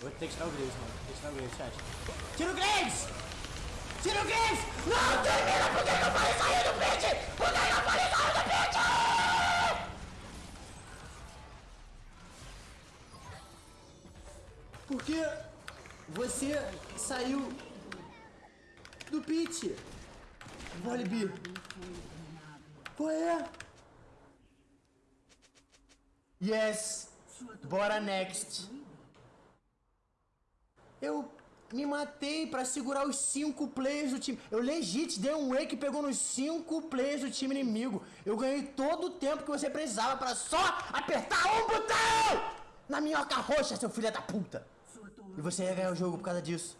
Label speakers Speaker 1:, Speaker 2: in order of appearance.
Speaker 1: vou ter que tirar o Graves, mano. Vou ter que tirar o Graves, chat. Tira o Graves! Tira o Graves! Não, termina! Por que eu falei sair do pit? Por que eu falei sair do pit? Porque você saiu do pit. Volibear. Qual é? Yes. Bora next. Eu me matei pra segurar os cinco players do time. Eu legit dei um wake que pegou nos cinco players do time inimigo. Eu ganhei todo o tempo que você precisava pra só apertar um botão! Na minhoca roxa, seu filho da puta! E você ia ganhar o jogo por causa disso.